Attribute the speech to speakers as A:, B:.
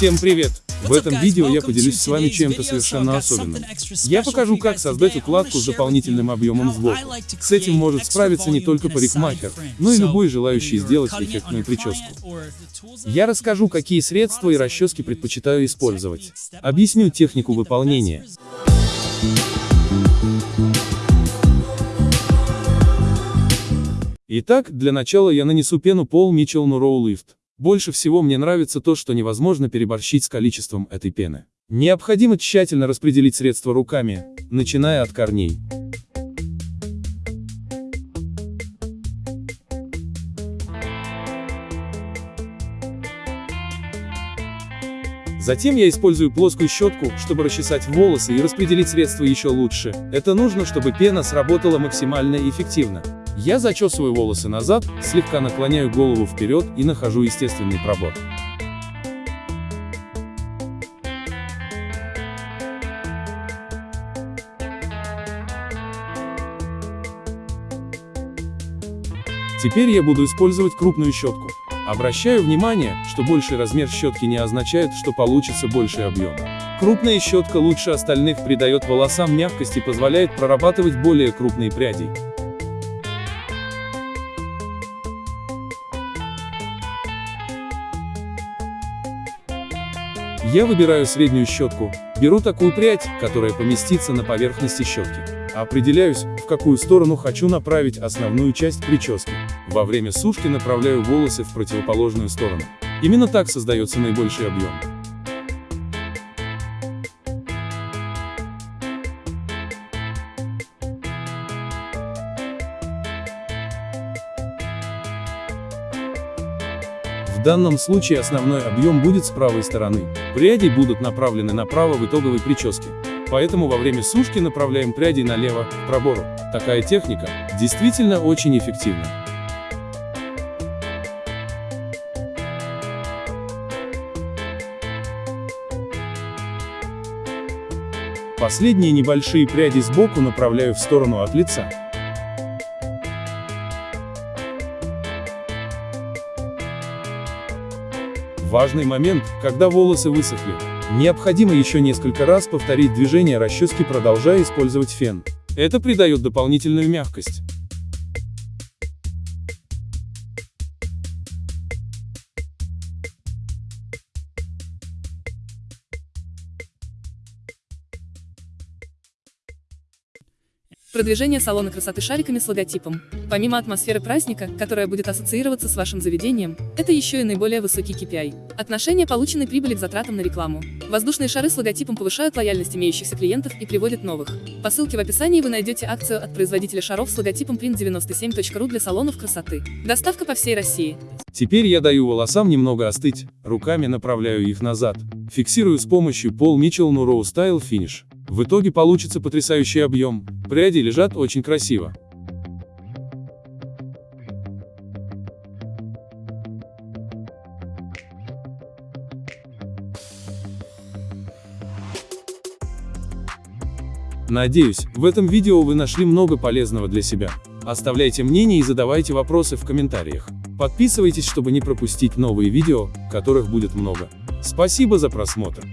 A: Всем привет! В этом видео я поделюсь с вами чем-то совершенно особенным. Я покажу, как создать укладку с дополнительным объемом сбоку. С этим может справиться не только парикмахер, но и любой желающий сделать эффектную прическу. Я расскажу, какие средства и расчески предпочитаю использовать. Объясню технику выполнения. Итак, для начала я нанесу пену Пол Mitchell Nuro Lift. Больше всего мне нравится то, что невозможно переборщить с количеством этой пены. Необходимо тщательно распределить средства руками, начиная от корней. Затем я использую плоскую щетку, чтобы расчесать волосы и распределить средства еще лучше. Это нужно, чтобы пена сработала максимально эффективно. Я зачесываю волосы назад, слегка наклоняю голову вперед и нахожу естественный пробор. Теперь я буду использовать крупную щетку. Обращаю внимание, что больший размер щетки не означает, что получится больший объем. Крупная щетка лучше остальных придает волосам мягкость и позволяет прорабатывать более крупные пряди. Я выбираю среднюю щетку, беру такую прядь, которая поместится на поверхности щетки. Определяюсь, в какую сторону хочу направить основную часть прически. Во время сушки направляю волосы в противоположную сторону. Именно так создается наибольший объем. В данном случае основной объем будет с правой стороны. Пряди будут направлены направо в итоговой прическе. Поэтому во время сушки направляем пряди налево, к пробору. Такая техника действительно очень эффективна. Последние небольшие пряди сбоку направляю в сторону от лица. Важный момент, когда волосы высохли. Необходимо еще несколько раз повторить движение расчески, продолжая использовать фен. Это придает дополнительную мягкость.
B: Продвижение салона красоты шариками с логотипом. Помимо атмосферы праздника, которая будет ассоциироваться с вашим заведением, это еще и наиболее высокий KPI. Отношение полученной прибыли к затратам на рекламу. Воздушные шары с логотипом повышают лояльность имеющихся клиентов и приводят новых. По ссылке в описании вы найдете акцию от производителя шаров с логотипом print97.ru для салонов красоты. Доставка по всей России.
A: Теперь я даю волосам немного остыть, руками направляю их назад. Фиксирую с помощью Paul Mitchell Nuro Style Finish. В итоге получится потрясающий объем. Пряди лежат очень красиво. Надеюсь, в этом видео вы нашли много полезного для себя. Оставляйте мнение и задавайте вопросы в комментариях. Подписывайтесь, чтобы не пропустить новые видео, которых будет много. Спасибо за просмотр.